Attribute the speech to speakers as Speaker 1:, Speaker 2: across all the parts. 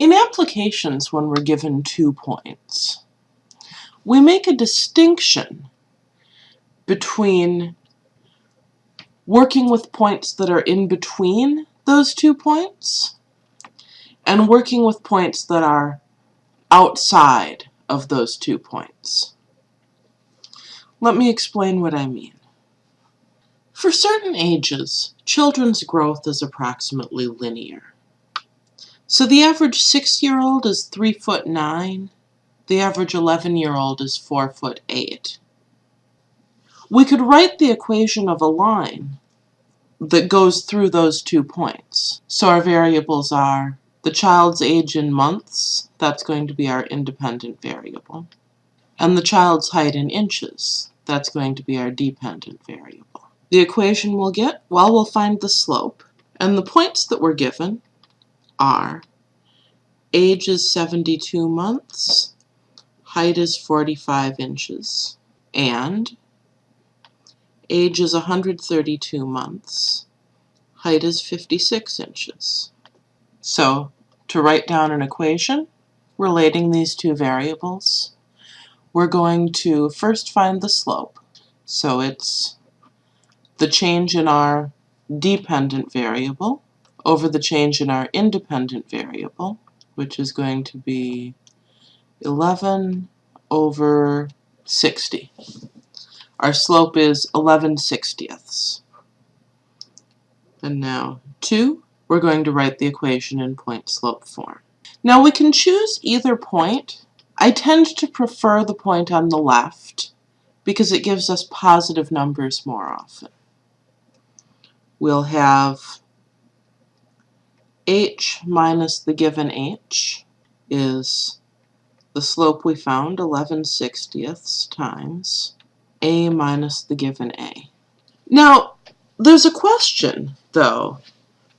Speaker 1: In applications, when we're given two points, we make a distinction between working with points that are in between those two points and working with points that are outside of those two points. Let me explain what I mean. For certain ages, children's growth is approximately linear. So the average six-year-old is three foot nine, the average 11-year-old is four foot eight. We could write the equation of a line that goes through those two points. So our variables are the child's age in months, that's going to be our independent variable, and the child's height in inches, that's going to be our dependent variable. The equation we'll get, well, we'll find the slope. And the points that we're given are age is 72 months, height is 45 inches, and age is 132 months, height is 56 inches. So, to write down an equation relating these two variables, we're going to first find the slope. So it's the change in our dependent variable over the change in our independent variable, which is going to be 11 over 60. Our slope is 11 sixtieths. And now 2, we're going to write the equation in point-slope form. Now we can choose either point. I tend to prefer the point on the left because it gives us positive numbers more often we'll have h minus the given h is the slope we found, 11 sixtieths, times a minus the given a. Now, there's a question, though.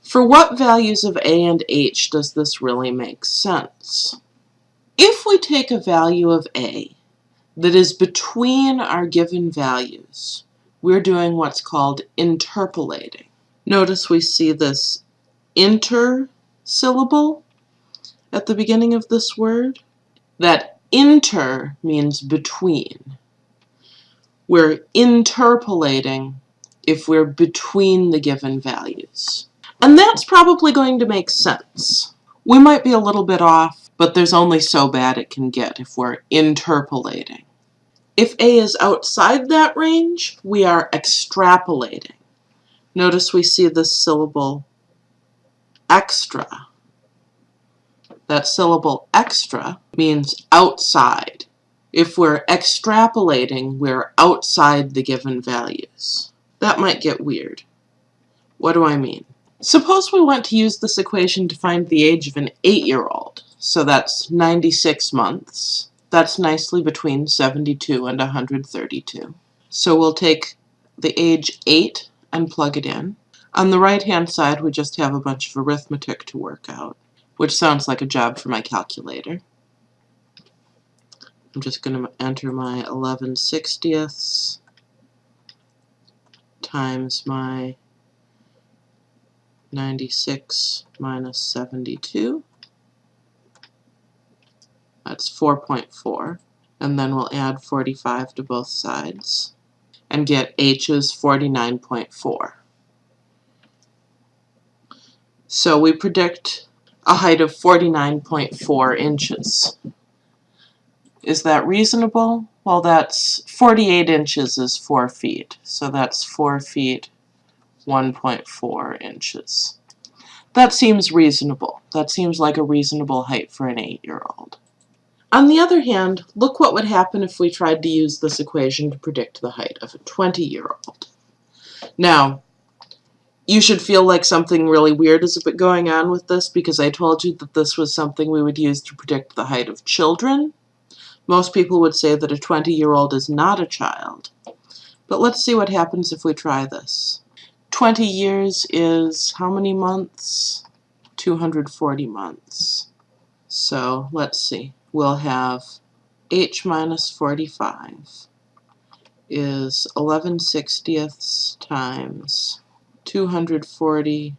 Speaker 1: For what values of a and h does this really make sense? If we take a value of a that is between our given values, we're doing what's called interpolating. Notice we see this inter syllable at the beginning of this word. That inter means between. We're interpolating if we're between the given values. And that's probably going to make sense. We might be a little bit off, but there's only so bad it can get if we're interpolating. If A is outside that range, we are extrapolating. Notice we see the syllable extra. That syllable extra means outside. If we're extrapolating, we're outside the given values. That might get weird. What do I mean? Suppose we want to use this equation to find the age of an 8-year-old. So that's 96 months. That's nicely between 72 and 132. So we'll take the age 8 and plug it in. On the right hand side we just have a bunch of arithmetic to work out, which sounds like a job for my calculator. I'm just going to enter my 11 sixtieths times my 96 minus 72. That's 4.4. And then we'll add 45 to both sides and get h is 49.4. So we predict a height of 49.4 inches. Is that reasonable? Well, that's 48 inches is 4 feet, so that's 4 feet 1.4 inches. That seems reasonable. That seems like a reasonable height for an 8-year-old. On the other hand, look what would happen if we tried to use this equation to predict the height of a 20-year-old. Now, you should feel like something really weird is a bit going on with this because I told you that this was something we would use to predict the height of children. Most people would say that a 20-year-old is not a child. But let's see what happens if we try this. 20 years is how many months? 240 months. So let's see we'll have h minus 45 is 11 sixtieths times 240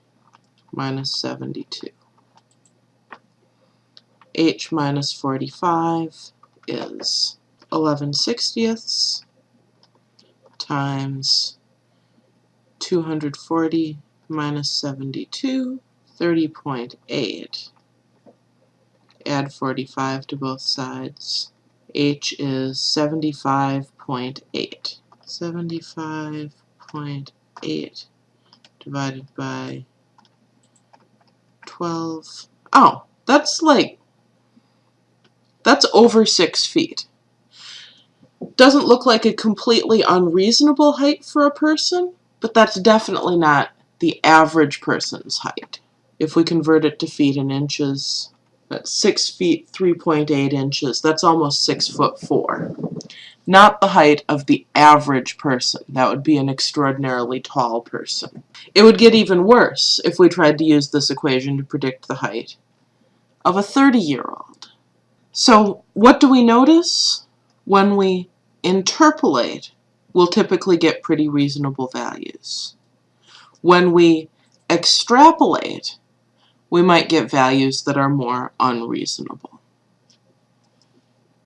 Speaker 1: minus 72. h minus 45 is 11 sixtieths times 240 minus 72, 30.8. Add 45 to both sides. h is 75.8. 75.8 divided by 12. Oh, that's like, that's over six feet. Doesn't look like a completely unreasonable height for a person, but that's definitely not the average person's height. If we convert it to feet and inches, that's 6 feet 3.8 inches. That's almost 6 foot 4. Not the height of the average person. That would be an extraordinarily tall person. It would get even worse if we tried to use this equation to predict the height of a 30-year-old. So what do we notice? When we interpolate, we'll typically get pretty reasonable values. When we extrapolate, we might get values that are more unreasonable.